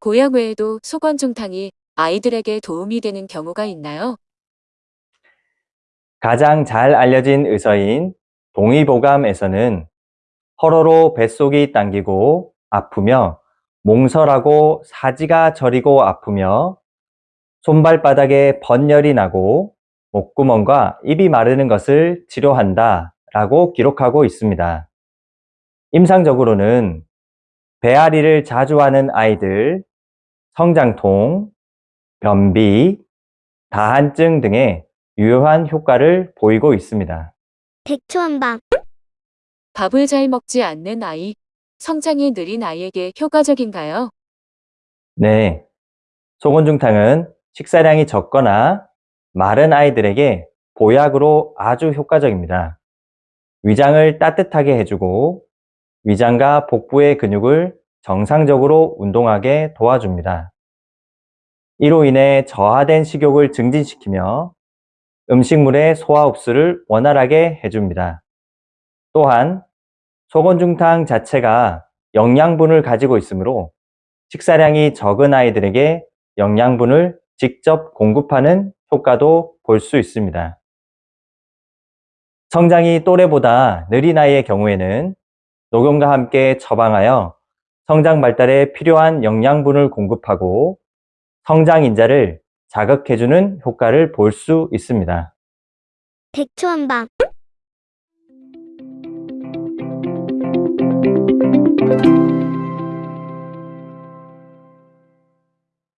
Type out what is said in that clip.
고약 외에도 소건중탕이 아이들에게 도움이 되는 경우가 있나요? 가장 잘 알려진 의서인 동의보감에서는 허로로 뱃속이 당기고 아프며 몽설하고 사지가 저리고 아프며 손발바닥에 번열이 나고 목구멍과 입이 마르는 것을 치료한다 라고 기록하고 있습니다. 임상적으로는 배앓이를 자주 하는 아이들, 성장통, 변비, 다한증 등의 유효한 효과를 보이고 있습니다. 백초한방 밥을 잘 먹지 않는 아이, 성장이 느린 아이에게 효과적인가요? 네, 소곤중탕은 식사량이 적거나 마른 아이들에게 보약으로 아주 효과적입니다. 위장을 따뜻하게 해주고 위장과 복부의 근육을 정상적으로 운동하게 도와줍니다. 이로 인해 저하된 식욕을 증진시키며 음식물의 소화 흡수를 원활하게 해줍니다. 또한 소곤중탕 자체가 영양분을 가지고 있으므로 식사량이 적은 아이들에게 영양분을 직접 공급하는 효과도 볼 수 있습니다. 성장이 또래보다 느린 아이의 경우에는 녹용과 함께 처방하여 성장 발달에 필요한 영양분을 공급하고 성장 인자를 자극해주는 효과를 볼 수 있습니다. 백초한방